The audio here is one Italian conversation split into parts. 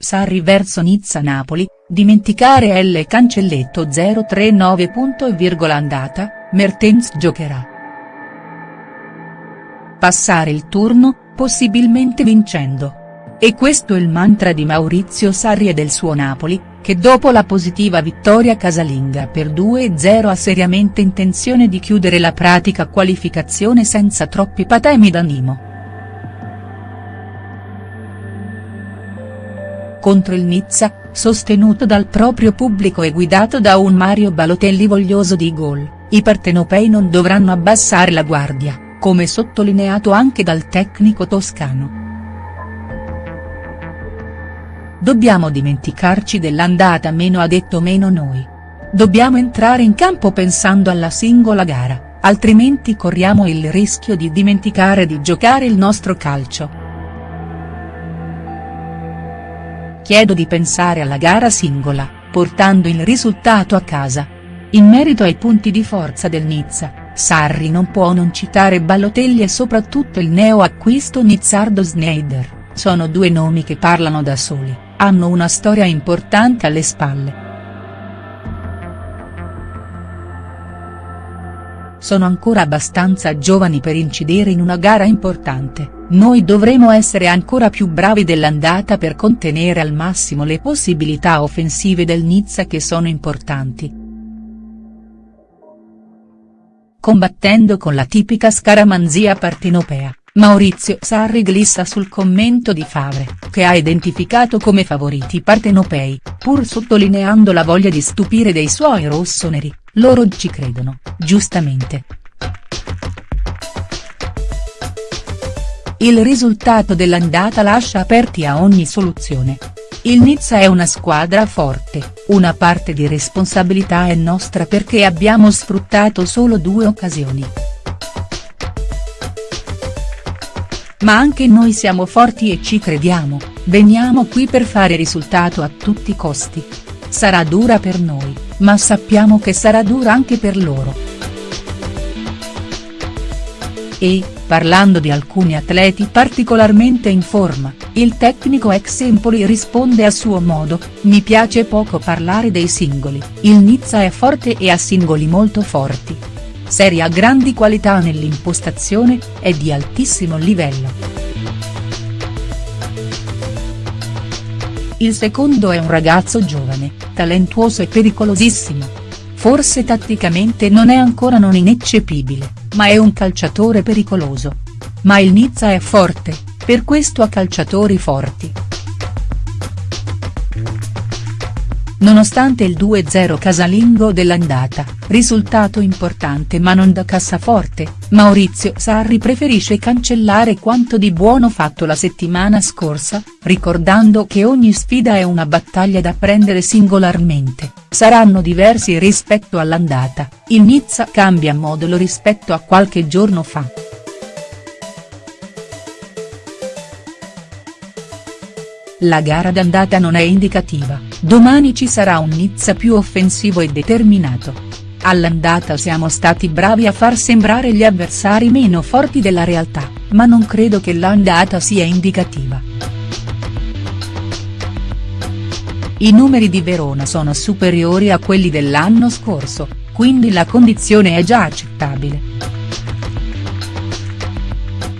Sarri verso Nizza-Napoli, dimenticare L cancelletto 039. andata, Mertens giocherà. Passare il turno, possibilmente vincendo. E questo è il mantra di Maurizio Sarri e del suo Napoli, che dopo la positiva vittoria casalinga per 2-0 ha seriamente intenzione di chiudere la pratica qualificazione senza troppi patemi d'animo. Contro il Nizza, sostenuto dal proprio pubblico e guidato da un Mario Balotelli voglioso di gol, i partenopei non dovranno abbassare la guardia, come sottolineato anche dal tecnico toscano. Dobbiamo dimenticarci dell'andata meno ha detto meno noi. Dobbiamo entrare in campo pensando alla singola gara, altrimenti corriamo il rischio di dimenticare di giocare il nostro calcio. Chiedo di pensare alla gara singola, portando il risultato a casa. In merito ai punti di forza del Nizza, Sarri non può non citare Balotelli e soprattutto il neo acquisto nizzardo Sneijder, sono due nomi che parlano da soli hanno una storia importante alle spalle. Sono ancora abbastanza giovani per incidere in una gara importante, noi dovremo essere ancora più bravi dell'andata per contenere al massimo le possibilità offensive del Nizza che sono importanti. Combattendo con la tipica scaramanzia partenopea. Maurizio Sarri glissa sul commento di Favre, che ha identificato come favoriti partenopei, pur sottolineando la voglia di stupire dei suoi rossoneri, loro ci credono, giustamente. Il risultato dell'andata lascia aperti a ogni soluzione. Il Nizza è una squadra forte, una parte di responsabilità è nostra perché abbiamo sfruttato solo due occasioni. Ma anche noi siamo forti e ci crediamo, veniamo qui per fare risultato a tutti i costi. Sarà dura per noi, ma sappiamo che sarà dura anche per loro. E, parlando di alcuni atleti particolarmente in forma, il tecnico ex Empoli risponde a suo modo, mi piace poco parlare dei singoli, il Nizza è forte e ha singoli molto forti, serie ha grandi qualità nell'impostazione, è di altissimo livello. Il secondo è un ragazzo giovane, talentuoso e pericolosissimo. Forse tatticamente non è ancora non ineccepibile, ma è un calciatore pericoloso. Ma il Nizza è forte, per questo ha calciatori forti. Nonostante il 2-0 casalingo dell'andata, risultato importante ma non da cassaforte, Maurizio Sarri preferisce cancellare quanto di buono fatto la settimana scorsa, ricordando che ogni sfida è una battaglia da prendere singolarmente, saranno diversi rispetto all'andata, il Nizza cambia modulo rispetto a qualche giorno fa. La gara d'andata non è indicativa, domani ci sarà un Nizza più offensivo e determinato. All'andata siamo stati bravi a far sembrare gli avversari meno forti della realtà, ma non credo che l'andata sia indicativa. I numeri di Verona sono superiori a quelli dell'anno scorso, quindi la condizione è già accettabile.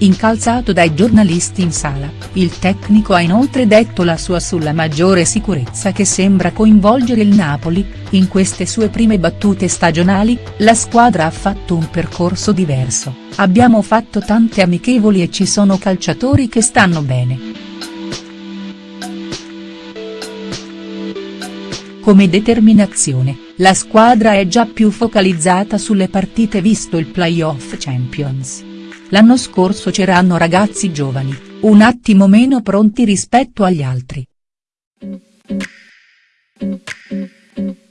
Incalzato dai giornalisti in sala, il tecnico ha inoltre detto la sua sulla maggiore sicurezza che sembra coinvolgere il Napoli, in queste sue prime battute stagionali, la squadra ha fatto un percorso diverso, abbiamo fatto tante amichevoli e ci sono calciatori che stanno bene. Come determinazione, la squadra è già più focalizzata sulle partite visto il playoff Champions. L'anno scorso c'erano ragazzi giovani, un attimo meno pronti rispetto agli altri.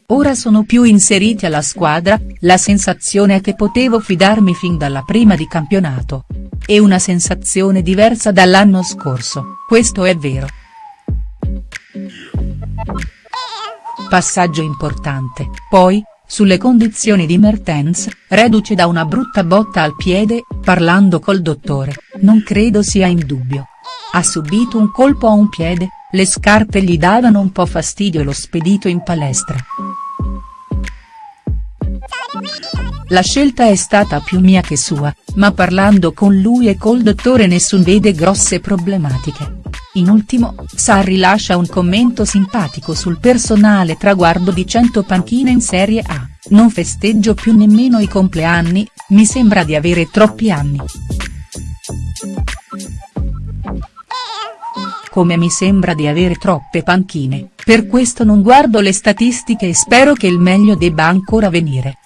Ora sono più inseriti alla squadra, la sensazione è che potevo fidarmi fin dalla prima di campionato. È una sensazione diversa dall'anno scorso, questo è vero. Passaggio importante, poi, sulle condizioni di Mertens, reduce da una brutta botta al piede, parlando col dottore, non credo sia in dubbio. Ha subito un colpo a un piede, le scarpe gli davano un po' fastidio e lo spedito in palestra. La scelta è stata più mia che sua, ma parlando con lui e col dottore nessun vede grosse problematiche. In ultimo, Sarri lascia un commento simpatico sul personale traguardo di 100 panchine in Serie A, non festeggio più nemmeno i compleanni, mi sembra di avere troppi anni. come mi sembra di avere troppe panchine, per questo non guardo le statistiche e spero che il meglio debba ancora venire.